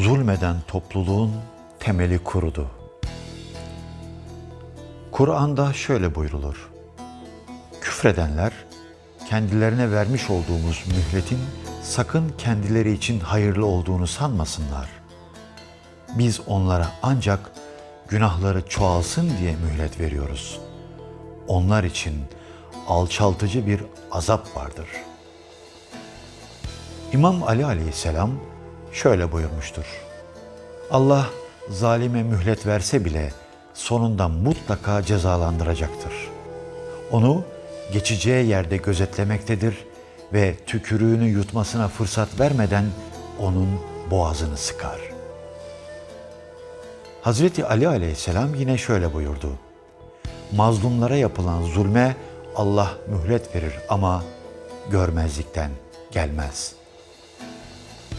zulmeden topluluğun temeli kurudu. Kur'an'da şöyle buyrulur. Küfredenler kendilerine vermiş olduğumuz mühletin sakın kendileri için hayırlı olduğunu sanmasınlar. Biz onlara ancak günahları çoğalsın diye mühlet veriyoruz. Onlar için alçaltıcı bir azap vardır. İmam Ali aleyhisselam şöyle buyurmuştur. Allah zalime mühlet verse bile sonunda mutlaka cezalandıracaktır. Onu geçeceği yerde gözetlemektedir ve tükürüğünü yutmasına fırsat vermeden onun boğazını sıkar. Hazreti Ali aleyhisselam yine şöyle buyurdu. Mazlumlara yapılan zulme Allah mühlet verir ama görmezlikten gelmez.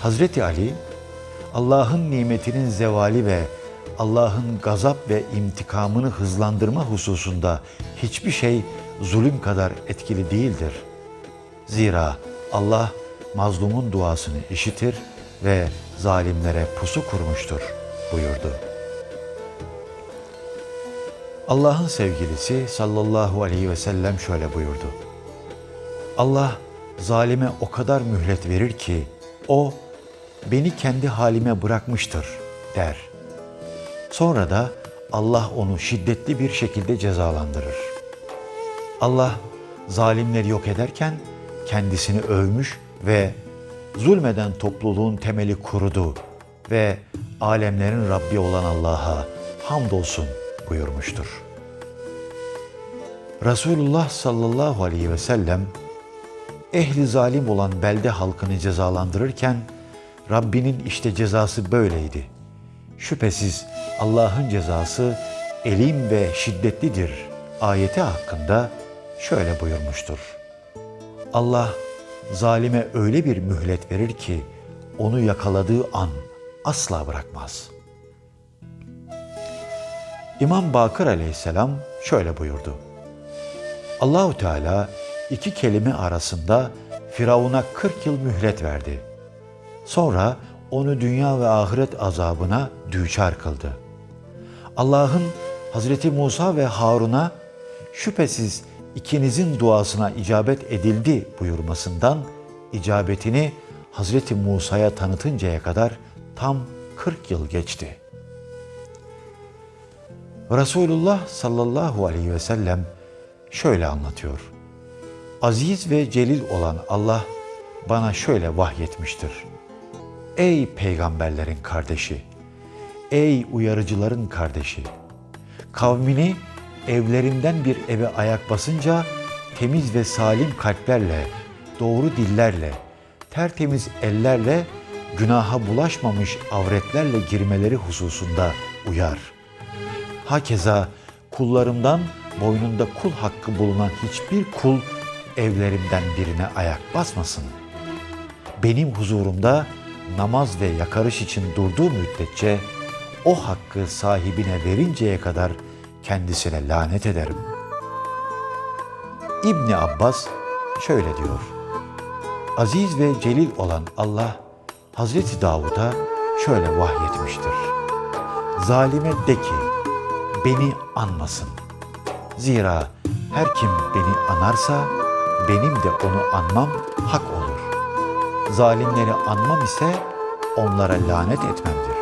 Hazreti Ali, Allah'ın nimetinin zevali ve Allah'ın gazap ve intikamını hızlandırma hususunda hiçbir şey zulüm kadar etkili değildir. Zira Allah mazlumun duasını işitir ve zalimlere pusu kurmuştur buyurdu. Allah'ın sevgilisi sallallahu aleyhi ve sellem şöyle buyurdu. Allah zalime o kadar mühlet verir ki o beni kendi halime bırakmıştır der. Sonra da Allah onu şiddetli bir şekilde cezalandırır. Allah zalimleri yok ederken kendisini övmüş ve zulmeden topluluğun temeli kurudu ve alemlerin Rabbi olan Allah'a hamdolsun buyurmuştur. Resulullah sallallahu aleyhi ve sellem ehli zalim olan belde halkını cezalandırırken Rabbinin işte cezası böyleydi. Şüphesiz Allah'ın cezası elim ve şiddetlidir ayeti hakkında şöyle buyurmuştur. Allah zalime öyle bir mühlet verir ki onu yakaladığı an asla bırakmaz. İmam Bakır aleyhisselam şöyle buyurdu. Allahu Teala iki kelime arasında Firavun'a 40 yıl mühlet verdi. Sonra onu dünya ve ahiret azabına düçar kıldı. Allah'ın Hazreti Musa ve Harun'a şüphesiz ikinizin duasına icabet edildi buyurmasından icabetini Hazreti Musa'ya tanıtıncaya kadar tam 40 yıl geçti. Resulullah sallallahu aleyhi ve sellem şöyle anlatıyor. Aziz ve celil olan Allah bana şöyle vahyetmiştir. Ey peygamberlerin kardeşi, ey uyarıcıların kardeşi, kavmini evlerinden bir eve ayak basınca temiz ve salim kalplerle, doğru dillerle, tertemiz ellerle, günaha bulaşmamış avretlerle girmeleri hususunda uyar. Hakeza kullarımdan boynunda kul hakkı bulunan hiçbir kul evlerimden birine ayak basmasın. Benim huzurumda namaz ve yakarış için durduğu müddetçe o hakkı sahibine verinceye kadar kendisine lanet ederim. İbni Abbas şöyle diyor. Aziz ve celil olan Allah Hazreti Davud'a şöyle vahyetmiştir. Zalime de ki beni anmasın. Zira her kim beni anarsa benim de onu anmam hak olur. Zalimleri anmam ise onlara lanet etmemdir.